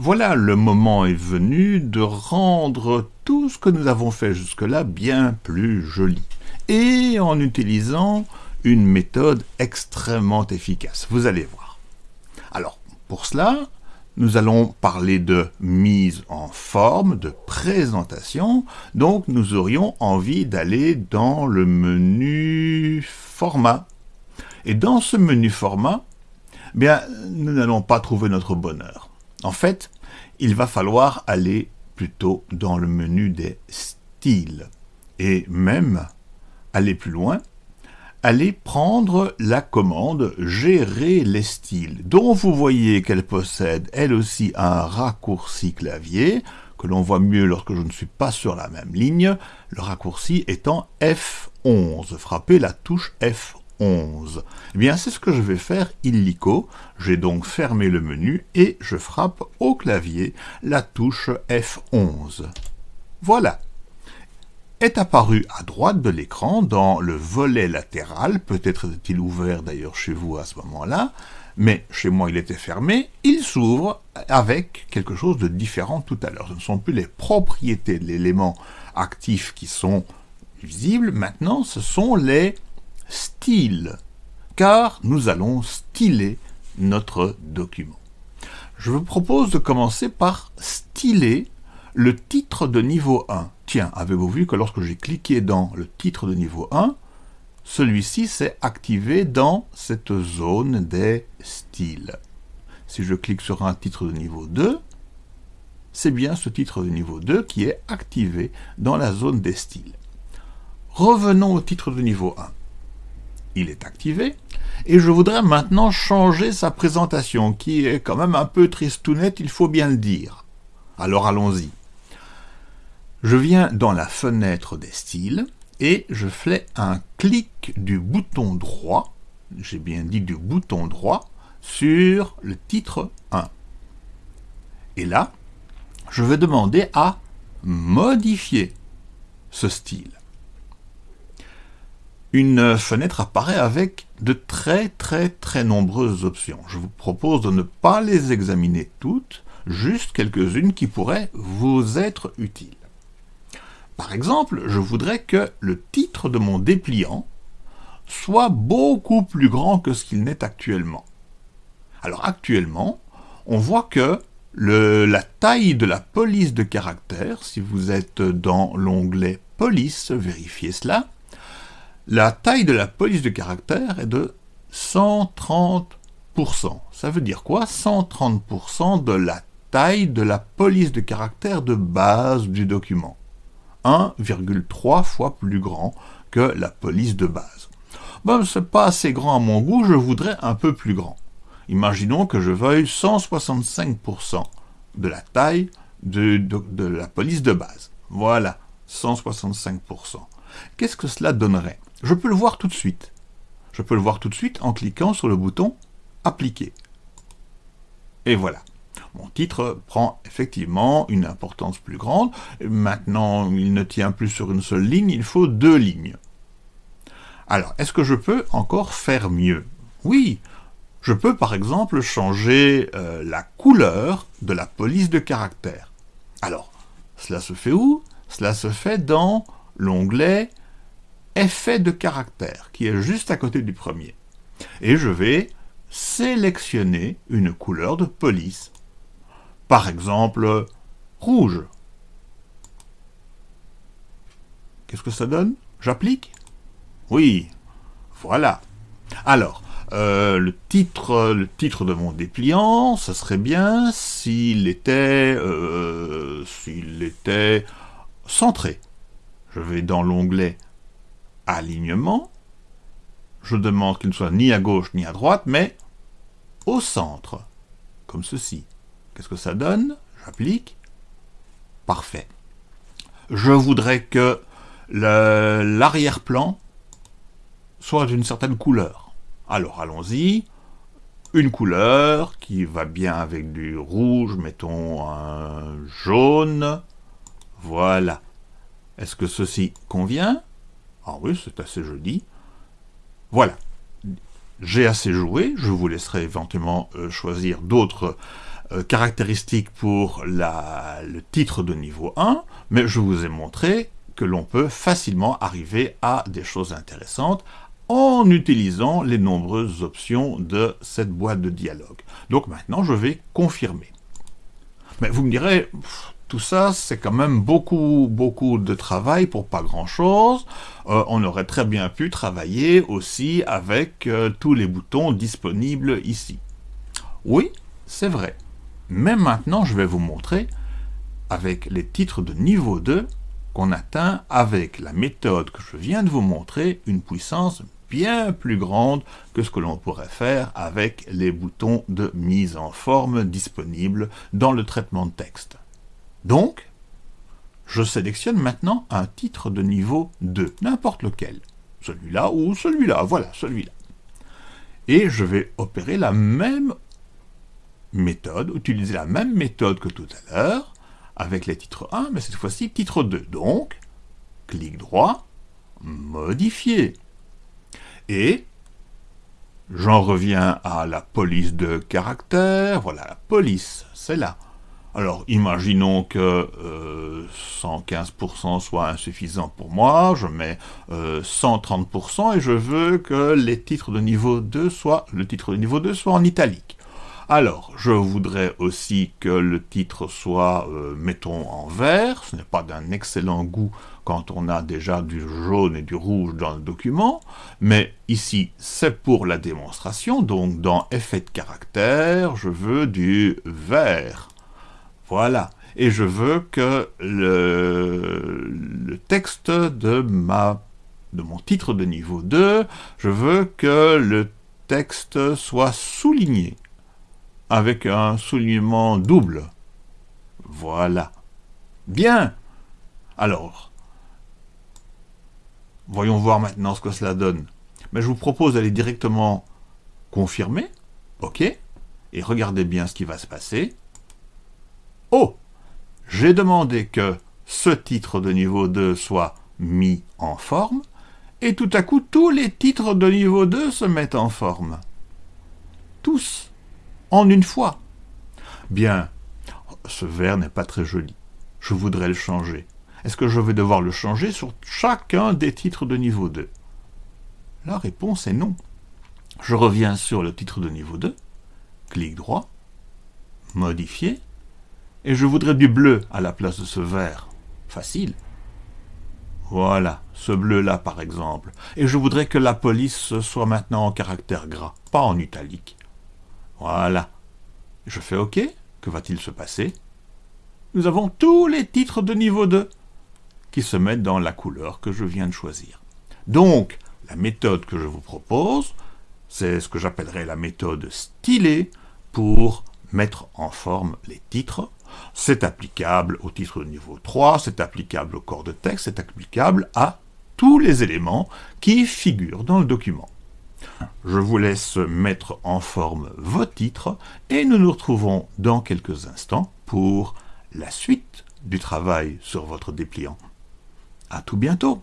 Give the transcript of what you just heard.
Voilà, le moment est venu de rendre tout ce que nous avons fait jusque-là bien plus joli. Et en utilisant une méthode extrêmement efficace. Vous allez voir. Alors, pour cela, nous allons parler de mise en forme, de présentation. Donc, nous aurions envie d'aller dans le menu format. Et dans ce menu format, eh bien, nous n'allons pas trouver notre bonheur. En fait, il va falloir aller plutôt dans le menu des styles. Et même aller plus loin, aller prendre la commande « Gérer les styles », dont vous voyez qu'elle possède elle aussi un raccourci clavier, que l'on voit mieux lorsque je ne suis pas sur la même ligne, le raccourci étant F11. Frappez la touche F11. Eh bien, c'est ce que je vais faire illico. J'ai donc fermé le menu et je frappe au clavier la touche F11. Voilà est apparu à droite de l'écran dans le volet latéral, peut-être est-il ouvert d'ailleurs chez vous à ce moment-là, mais chez moi il était fermé, il s'ouvre avec quelque chose de différent tout à l'heure. Ce ne sont plus les propriétés de l'élément actif qui sont visibles, maintenant ce sont les styles, car nous allons styler notre document. Je vous propose de commencer par styler le titre de niveau 1. Tiens, avez-vous vu que lorsque j'ai cliqué dans le titre de niveau 1, celui-ci s'est activé dans cette zone des styles. Si je clique sur un titre de niveau 2, c'est bien ce titre de niveau 2 qui est activé dans la zone des styles. Revenons au titre de niveau 1. Il est activé, et je voudrais maintenant changer sa présentation, qui est quand même un peu tristounette, il faut bien le dire. Alors allons-y. Je viens dans la fenêtre des styles et je fais un clic du bouton droit, j'ai bien dit du bouton droit, sur le titre 1. Et là, je vais demander à modifier ce style. Une fenêtre apparaît avec de très très très nombreuses options. Je vous propose de ne pas les examiner toutes, juste quelques-unes qui pourraient vous être utiles. Par exemple, je voudrais que le titre de mon dépliant soit beaucoup plus grand que ce qu'il n'est actuellement. Alors actuellement, on voit que la taille de la police de caractère, si vous êtes dans l'onglet police, vérifiez cela, la taille de la police de caractère est de 130%. Ça veut dire quoi? 130% de la taille de la police de caractère de base du document. 1,3 fois plus grand que la police de base. Bon, c'est pas assez grand à mon goût, je voudrais un peu plus grand. Imaginons que je veuille 165% de la taille de, de, la police de base. Voilà, 165%. Qu'est-ce que cela donnerait? Je peux le voir tout de suite. Je peux le voir tout de suite en cliquant sur le bouton « Appliquer ». Et voilà. Mon titre prend effectivement une importance plus grande. Maintenant, il ne tient plus sur une seule ligne, il faut deux lignes. Alors, est-ce que je peux encore faire mieux? Oui, je peux par exemple changer euh, la couleur de la police de caractère. Alors, cela se fait où? Cela se fait dans l'onglet Effet de caractère, qui est juste à côté du premier. Et je vais sélectionner une couleur de police par exemple, rouge. Qu'est-ce que ça donne? J'applique? Oui, voilà. Alors, euh, le, titre, le titre de mon dépliant, ça serait bien s'il était, euh, s'il était centré. Je vais dans l'onglet Alignement. Je demande qu'il ne soit ni à gauche ni à droite, mais au centre, comme ceci. Qu'est-ce que ça donne? J'applique. Parfait. Je voudrais que l'arrière-plan soit d'une certaine couleur. Alors allons-y. Une couleur qui va bien avec du rouge, mettons un jaune. Voilà. Est-ce que ceci convient? Ah oui, c'est assez joli. Voilà. J'ai assez joué, je vous laisserai éventuellement euh, choisir d'autres euh, caractéristique pour le titre de niveau 1, mais je vous ai montré que l'on peut facilement arriver à des choses intéressantes en utilisant les nombreuses options de cette boîte de dialogue. Donc maintenant, je vais confirmer. Mais vous me direz, tout ça, c'est quand même beaucoup, beaucoup de travail pour pas grand-chose. Euh, on aurait très bien pu travailler aussi avec euh, tous les boutons disponibles ici. Oui, c'est vrai. Mais maintenant, je vais vous montrer, avec les titres de niveau 2, qu'on atteint, avec la méthode que je viens de vous montrer, une puissance bien plus grande que ce que l'on pourrait faire avec les boutons de mise en forme disponibles dans le traitement de texte. Donc, je sélectionne maintenant un titre de niveau 2, n'importe lequel. Celui-là ou celui-là, voilà, celui-là. Et je vais opérer la même méthode, utiliser la même méthode que tout à l'heure, avec les titres 1, mais cette fois-ci titre 2. Donc, clic droit, modifier. Et j'en reviens à la police de caractère. Voilà, la police, c'est là. Alors, imaginons que 115% euh, soit insuffisant pour moi, je mets 130% euh, et je veux que les titres de niveau 2 soient, le titre de niveau 2 soit en italique. Alors, je voudrais aussi que le titre soit, euh, mettons, en vert. Ce n'est pas d'un excellent goût quand on a déjà du jaune et du rouge dans le document. Mais ici, c'est pour la démonstration. Donc, dans Effet de caractère, je veux du vert. Voilà. Et je veux que le, texte de, ma, de mon titre de niveau 2, je veux que le texte soit souligné avec un soulignement double. Voilà. Bien. Alors, voyons voir maintenant ce que cela donne. Mais je vous propose d'aller directement confirmer. OK. Et regardez bien ce qui va se passer. Oh J'ai demandé que ce titre de niveau 2 soit mis en forme, et tout à coup, tous les titres de niveau 2 se mettent en forme. Tous en une fois. Bien, ce verre n'est pas très joli. Je voudrais le changer. Est-ce que je vais devoir le changer sur chacun des titres de niveau 2 La réponse est non. Je reviens sur le titre de niveau 2, clic droit, modifier, et je voudrais du bleu à la place de ce vert. Facile. Voilà, ce bleu-là par exemple. Et je voudrais que la police soit maintenant en caractère gras, pas en italique. Voilà. Je fais OK? Que va-t-il se passer? Nous avons tous les titres de niveau 2 qui se mettent dans la couleur que je viens de choisir. Donc, la méthode que je vous propose, c'est ce que j'appellerais la méthode stylée pour mettre en forme les titres. C'est applicable au titre de niveau 3, c'est applicable au corps de texte, c'est applicable à tous les éléments qui figurent dans le document. Je vous laisse mettre en forme vos titres et nous nous retrouvons dans quelques instants pour la suite du travail sur votre dépliant. À tout bientôt